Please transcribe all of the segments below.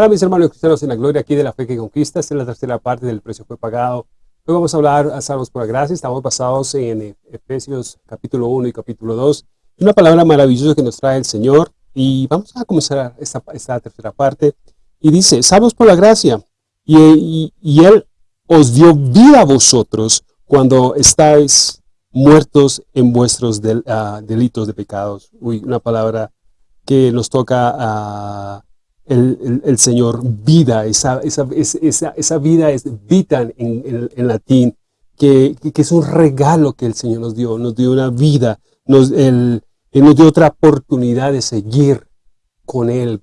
Hola mis hermanos cristianos en la gloria aquí de la fe que conquista, esta es la tercera parte del precio fue pagado. Hoy vamos a hablar a salvos por la gracia, estamos basados en Efesios capítulo 1 y capítulo 2. Una palabra maravillosa que nos trae el Señor y vamos a comenzar esta, esta tercera parte. Y dice, salvos por la gracia y, y, Él os dio vida a vosotros cuando estáis muertos en vuestros ah, delitos de pecados. Uy, una palabra que nos toca a el, Señor, vida, esa, esa, esa, vida es vitan en, latín, que, es un regalo que el Señor nos dio, nos dio una vida, nos, el, nos dio otra oportunidad de seguir con Él,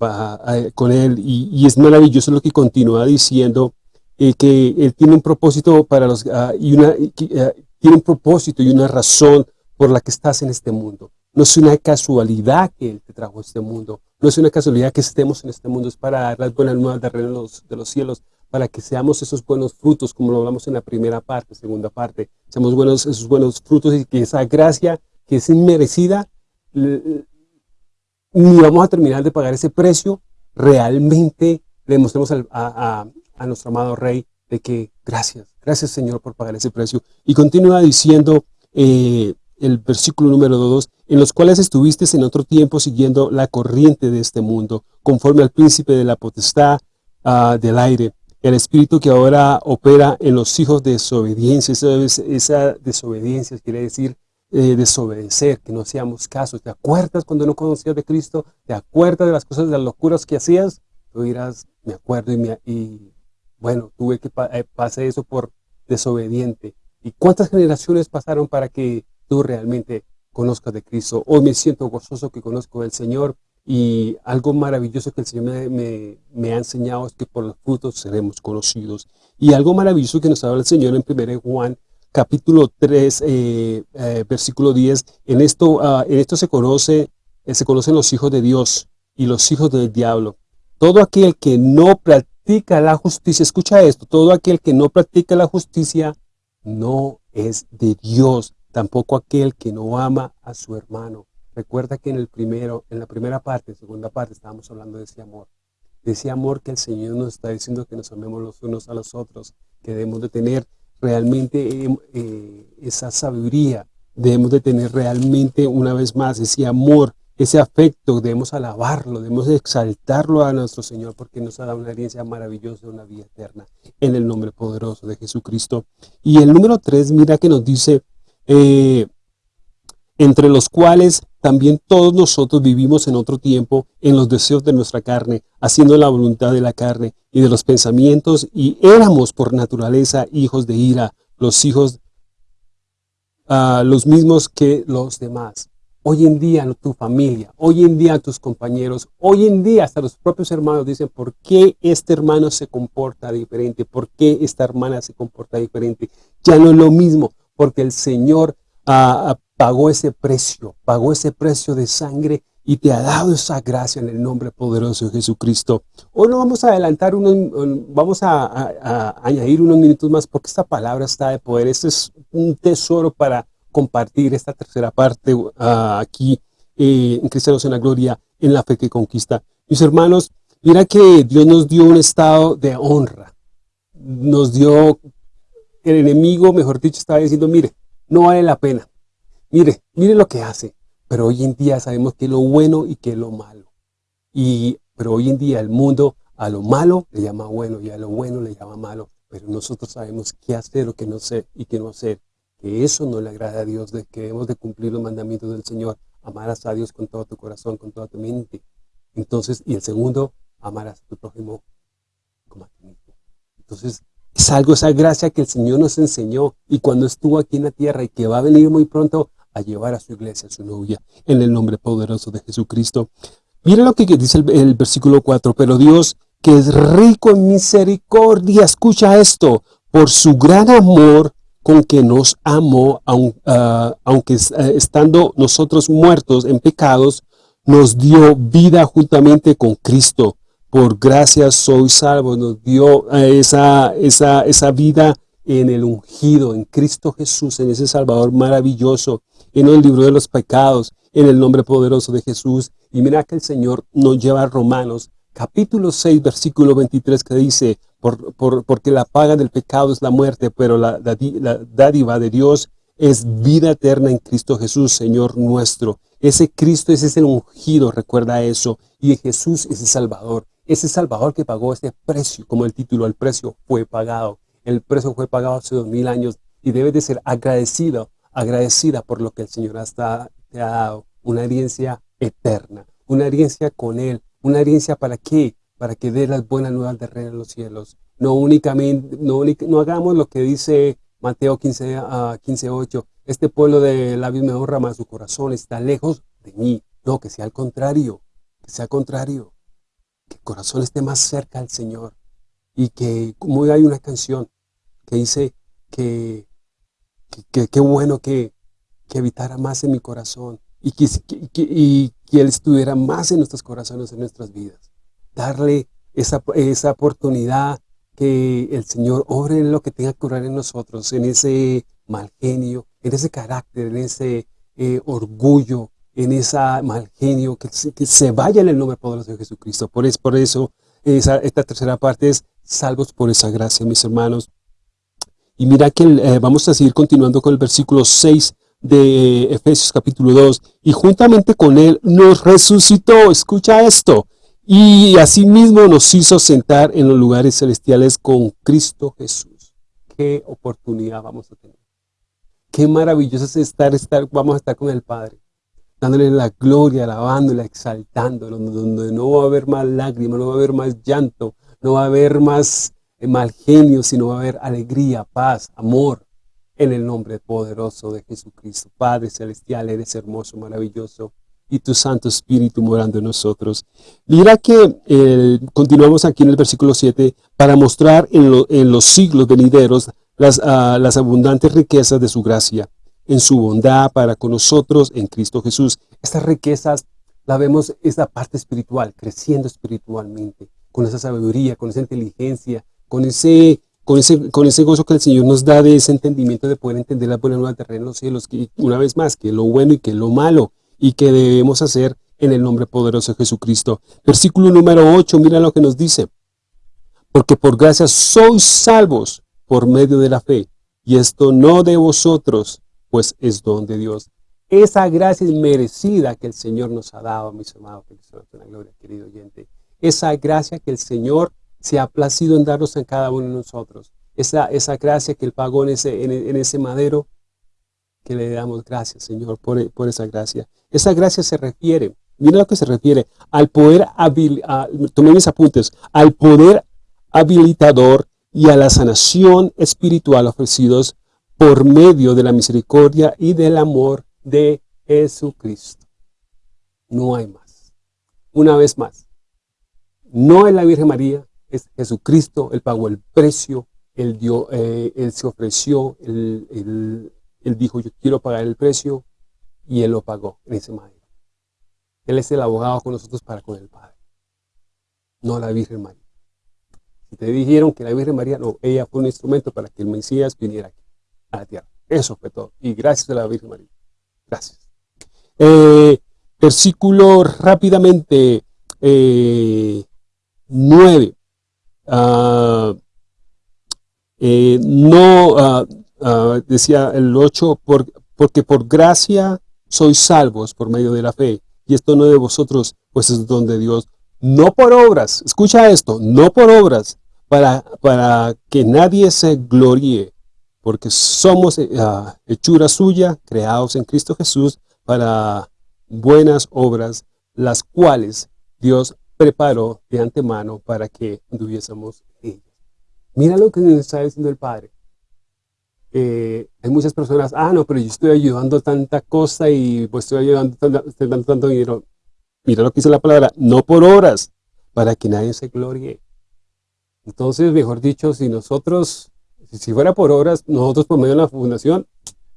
con él y, es maravilloso lo que continúa diciendo, eh, que Él tiene un propósito para los, ah, y una, eh, tiene un propósito y una razón por la que estás en este mundo. No es una casualidad que Él te trajo a este mundo. No es una casualidad que estemos en este mundo. Es para dar las buenas nuevas de los, de los cielos, para que seamos esos buenos frutos, como lo hablamos en la primera parte, segunda parte. Seamos buenos, esos buenos frutos y que esa gracia que es inmerecida, ni vamos a terminar de pagar ese precio, realmente le demostremos a, nuestro amado Rey de que gracias, gracias Señor por pagar ese precio. Y continúa diciendo eh, el versículo número 2, en los cuales estuviste en otro tiempo siguiendo la corriente de este mundo, conforme al príncipe de la potestad ah, del aire, el espíritu que ahora opera en los hijos de desobediencia. Esa, desobediencia quiere decir eh, desobedecer, que no seamos casos. ¿Te acuerdas cuando no conocías de Cristo? ¿Te acuerdas de las cosas, de las locuras que hacías? Tú dirás, me acuerdo y, me, y bueno, tuve que eh, eso por desobediente. ¿Y cuántas generaciones pasaron para que tú realmente conozcas de Cristo. Hoy me siento gozoso que conozco al Señor y algo maravilloso que el Señor me, ha enseñado es que por los frutos seremos conocidos. Y algo maravilloso que nos habla el Señor en 1 Juan capítulo 3, eh, eh, versículo 10, en esto, ah, en esto se, conoce, eh, se conocen los hijos de Dios y los hijos del diablo. Todo aquel que no practica la justicia, escucha esto, todo aquel que no practica la justicia no es de Dios, tampoco aquel que no ama a su hermano. Recuerda que en el primero, en la primera parte, segunda parte, estábamos hablando de ese amor. De ese amor que el Señor nos está diciendo que nos amemos los unos a los otros, que debemos de tener realmente eh, eh, esa sabiduría, debemos de tener realmente una vez más ese amor, ese afecto, debemos alabarlo, debemos exaltarlo a nuestro Señor porque nos ha dado una herencia maravillosa, una vida eterna, en el nombre poderoso de Jesucristo. Y el número tres, mira que nos dice, eh, entre los cuales también todos nosotros vivimos en otro tiempo en los deseos de nuestra carne, haciendo la voluntad de la carne y de los pensamientos, y éramos por naturaleza hijos de ira, los hijos uh, los mismos que los demás. Hoy en día tu familia, hoy en día tus compañeros, hoy en día hasta los propios hermanos dicen, ¿por qué este hermano se comporta diferente? ¿Por qué esta hermana se comporta diferente? Ya no es lo mismo porque el Señor ah, ah, pagó ese precio, pagó ese precio de sangre y te ha dado esa gracia en el nombre poderoso de Jesucristo. Hoy no vamos a adelantar, unos, vamos a, añadir unos minutos más porque esta palabra está de poder. Este es un tesoro para compartir esta tercera parte ah, aquí eh, en Cristianos en la Gloria, en la fe que conquista. Mis hermanos, mira que Dios nos dio un estado de honra. Nos dio el enemigo, mejor dicho, estaba diciendo, mire, no vale la pena. Mire, mire lo que hace. Pero hoy en día sabemos que es lo bueno y que es lo malo. Y, pero hoy en día el mundo a lo malo le llama bueno y a lo bueno le llama malo. Pero nosotros sabemos qué hacer o qué no hacer y qué no hacer. Que eso no le agrada a Dios, de que debemos de cumplir los mandamientos del Señor. Amarás a Dios con todo tu corazón, con toda tu mente. Entonces, y el segundo, amarás a tu prójimo como a ti mismo. Entonces, es algo, esa gracia que el Señor nos enseñó y cuando estuvo aquí en la tierra y que va a venir muy pronto a llevar a su iglesia, a su novia, en el nombre poderoso de Jesucristo. Mira lo que dice el, versículo 4, pero Dios que es rico en misericordia, escucha esto, por su gran amor con que nos amó, ah, aunque eh, estando nosotros muertos en pecados, nos dio vida juntamente con Cristo por gracia soy salvo, nos dio esa, esa, esa vida en el ungido, en Cristo Jesús, en ese Salvador maravilloso, en el libro de los pecados, en el nombre poderoso de Jesús. Y mira que el Señor nos lleva a Romanos, capítulo 6, versículo 23, que dice, por, porque la paga del pecado es la muerte, pero la, la dádiva de Dios es vida eterna en Cristo Jesús, Señor nuestro. Ese Cristo ese es el ungido, recuerda eso. Y Jesús es el Salvador. Ese Salvador que pagó ese precio, como el título, el precio fue pagado. El precio fue pagado hace dos mil años y debes de ser agradecido, agradecida por lo que el Señor hasta te ha dado. Una herencia eterna, una herencia con Él. ¿Una herencia para qué? Para que dé las buenas nuevas de reino en los cielos. No únicamente, no, no hagamos lo que dice Mateo 15, uh, 15 8, este pueblo de labios me honra, más su corazón está lejos de mí. No, que sea al contrario, que sea contrario, que el corazón esté más cerca al Señor. Y que, como hay una canción que dice que qué bueno que, que habitara más en mi corazón y que, y que Él estuviera más en nuestros corazones, en nuestras vidas. Darle esa, esa oportunidad que el Señor obre en lo que tenga que orar en nosotros, en ese mal genio, en ese carácter, en ese eh, orgullo, en ese mal genio, que, se vaya en el nombre poderoso de Jesucristo. Por, es, por eso esa, esta tercera parte es salvos por esa gracia, mis hermanos. Y mira que eh, vamos a seguir continuando con el versículo 6 de Efesios capítulo 2. Y juntamente con él nos resucitó, escucha esto, y asimismo nos hizo sentar en los lugares celestiales con Cristo Jesús. Qué oportunidad vamos a tener. Qué maravilloso es estar, estar vamos a estar con el Padre, dándole la gloria, alabándole, exaltándolo, donde no va a haber más lágrimas, no va a haber más llanto, no va a haber más eh, mal genio, sino va a haber alegría, paz, amor, en el nombre poderoso de Jesucristo. Padre Celestial, eres hermoso, maravilloso, y tu Santo Espíritu morando en nosotros. Mira que eh, continuamos aquí en el versículo 7 para mostrar en, los siglos venideros las, ah, las abundantes riquezas de su gracia, en su bondad para con nosotros en Cristo Jesús. Estas riquezas la vemos, esa parte espiritual, creciendo espiritualmente, con esa sabiduría, con esa inteligencia, con ese, con ese, con ese gozo que el Señor nos da de ese entendimiento de poder entender la buena nueva terreno en los cielos, que una vez más, que lo bueno y que lo malo, y que debemos hacer en el nombre poderoso de Jesucristo. Versículo número 8, mira lo que nos dice. Porque por gracia sois salvos por medio de la fe, y esto no de vosotros, pues es don de Dios. Esa gracia merecida que el Señor nos ha dado, mis amados, que la gloria, querido oyente. Esa gracia que el Señor se ha placido en darnos a cada uno de nosotros. Esa, esa gracia que Él pagó en ese, en ese madero, que le damos gracias, Señor, por, por esa gracia. Esa gracia se refiere, mira lo que se refiere, al poder, tomé mis apuntes, al poder habilitador y a la sanación espiritual ofrecidos por medio de la misericordia y del amor de Jesucristo. No hay más. Una vez más, no es la Virgen María, es Jesucristo, Él pagó el precio, Él, dio, eh, se ofreció, él, dijo, yo quiero pagar el precio, y Él lo pagó en ese momento. Él es el abogado con nosotros para con el Padre, no la Virgen María. Si te dijeron que la Virgen María, no, ella fue un instrumento para que el Mesías viniera aquí, a la tierra. Eso fue todo. Y gracias a la Virgen María. Gracias. Eh, versículo rápidamente eh, 9. Ah, eh, no, Ah, decía el 8, porque por gracia sois salvos por medio de la fe, y esto no de vosotros, pues es don de Dios, no por obras, escucha esto, no por obras, para, para que nadie se gloríe, porque somos uh, hechura suya, creados en Cristo Jesús, para buenas obras, las cuales Dios preparó de antemano para que tuviésemos ellas. Mira lo que nos está diciendo el Padre. Eh, hay muchas personas, ah, no, pero yo estoy ayudando tanta cosa y pues estoy ayudando estoy dando tanto dinero. Mira lo que dice la palabra, no por horas, para que nadie se glorie. Entonces, mejor dicho, si nosotros, si fuera por horas, nosotros por medio de la fundación,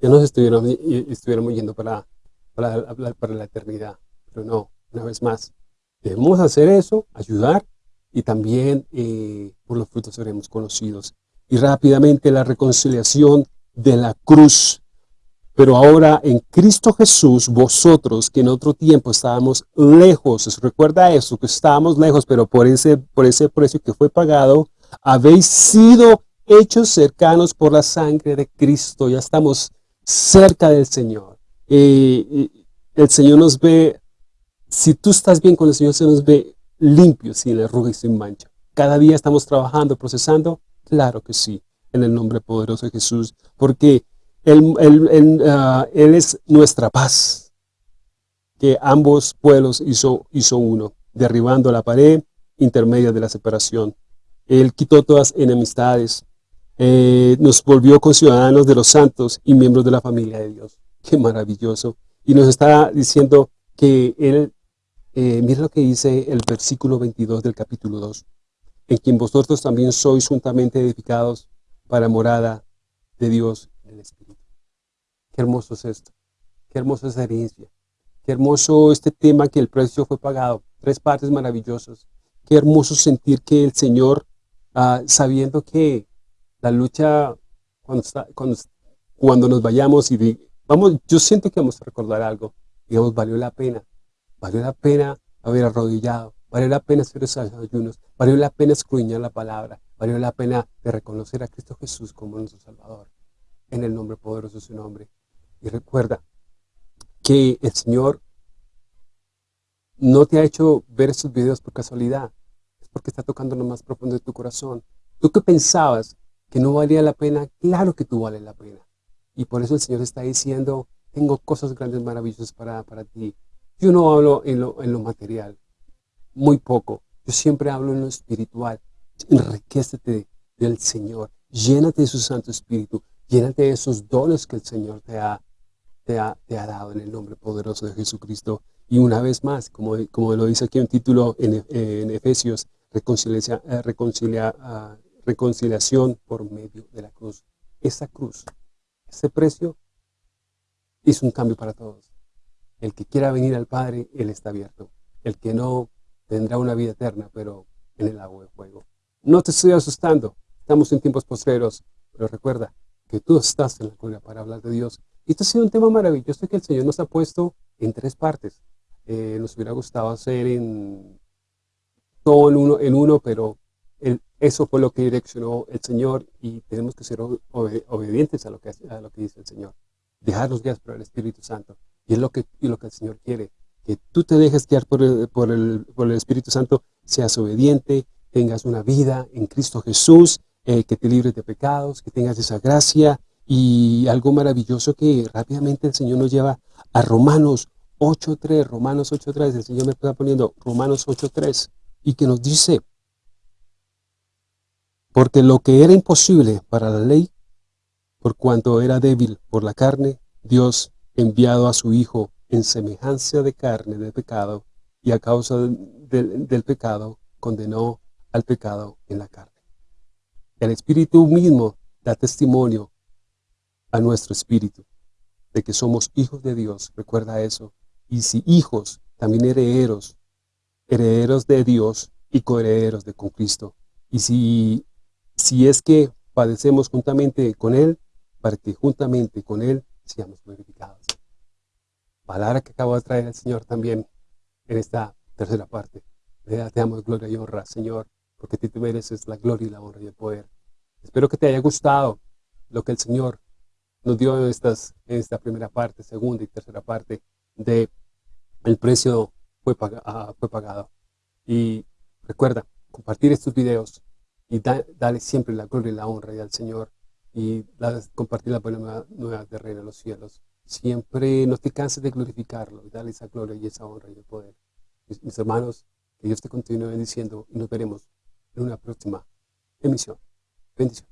ya nos estuviéramos, estuviéramos yendo para, para, para la eternidad. Pero no, una vez más, debemos hacer eso, ayudar, y también eh, por los frutos seremos conocidos y rápidamente la reconciliación de la cruz. Pero ahora en Cristo Jesús, vosotros que en otro tiempo estábamos lejos, recuerda eso, que estábamos lejos, pero por ese, por ese precio que fue pagado, habéis sido hechos cercanos por la sangre de Cristo. Ya estamos cerca del Señor. el Señor nos ve, si tú estás bien con el Señor, se nos ve limpio, sin arruga y sin mancha. Cada día estamos trabajando, procesando, claro que sí, en el nombre poderoso de Jesús, porque él, ah, él, es nuestra paz, que ambos pueblos hizo, hizo uno, derribando la pared intermedia de la separación. Él quitó todas enemistades, eh, nos volvió conciudadanos de los santos y miembros de la familia de Dios. Qué maravilloso. Y nos está diciendo que Él, eh, mira lo que dice el versículo 22 del capítulo 2, en quien vosotros también sois juntamente edificados para morada de Dios en el Espíritu. Qué hermoso es esto. Qué hermosa esa herencia. Qué hermoso este tema que el precio fue pagado. Tres partes maravillosas. Qué hermoso sentir que el Señor, ah, sabiendo que la lucha, cuando, cuando, cuando nos vayamos y vamos, yo siento que vamos a recordar algo. Digamos, valió la pena. Valió la pena haber arrodillado. Valió la pena hacer esos ayunos. Valió la pena escruñar la palabra. Valió la pena de reconocer a Cristo Jesús como nuestro Salvador. En el nombre poderoso de su nombre. Y recuerda que el Señor no te ha hecho ver estos videos por casualidad. Es porque está tocando lo más profundo de tu corazón. Tú que pensabas que no valía la pena, claro que tú vales la pena. Y por eso el Señor está diciendo, tengo cosas grandes, maravillosas para, para ti. Yo no hablo en lo, en lo material, muy poco. Yo siempre hablo en lo espiritual. Enriquecete del Señor. Llénate de su Santo Espíritu. Llénate de esos dones que el Señor te ha, te ha, dado en el nombre poderoso de Jesucristo. Y una vez más, como, como lo dice aquí un título en, en Efesios, reconcilia, eh, reconcilia, ah, reconciliación por medio de la cruz. Esa cruz, ese precio, hizo un cambio para todos. El que quiera venir al Padre, Él está abierto. El que no, tendrá una vida eterna, pero en el agua de fuego. No te estoy asustando, estamos en tiempos postreros, pero recuerda que tú estás en la gloria para hablar de Dios. Y esto ha sido un tema maravilloso que el Señor nos ha puesto en tres partes. Eh, nos hubiera gustado hacer en todo en uno pero eso fue lo que direccionó el Señor y tenemos que ser obedientes a lo, que, a lo que dice el Señor. Dejarnos guiar por el Espíritu Santo. Y es lo que, y lo que el Señor quiere. Que tú te dejes guiar por el, por, el, por el Espíritu Santo, seas obediente, tengas una vida en Cristo Jesús, eh, que te libres de pecados, que tengas esa gracia y algo maravilloso que rápidamente el Señor nos lleva a Romanos 8.3, Romanos 8.3, el Señor me está poniendo Romanos 8.3 y que nos dice, porque lo que era imposible para la ley, por cuanto era débil por la carne, Dios enviado a su Hijo en semejanza de carne de pecado, y a causa del, pecado condenó al pecado en la carne. El Espíritu mismo da testimonio a nuestro espíritu de que somos hijos de Dios, recuerda eso. Y si hijos, también herederos, herederos de Dios y coherederos de con Cristo. Y si si es que padecemos juntamente con Él, para que juntamente con Él seamos glorificados. Palabra que acabo de traer el Señor también en esta tercera parte. Te damos gloria y honra, Señor, porque tú mereces la gloria y la honra y el poder. Espero que te haya gustado lo que el Señor nos dio en, esta primera parte, segunda y tercera parte de el precio fue, ah, fue pagado. Y recuerda, compartir estos videos y dale siempre la gloria y la honra al Señor y compartir la buena nueva de reino de los cielos. Siempre no te canses de glorificarlo y dale esa gloria y esa honra y el poder. Mis, hermanos, que Dios te continúe bendiciendo y nos veremos en una próxima emisión. Bendiciones.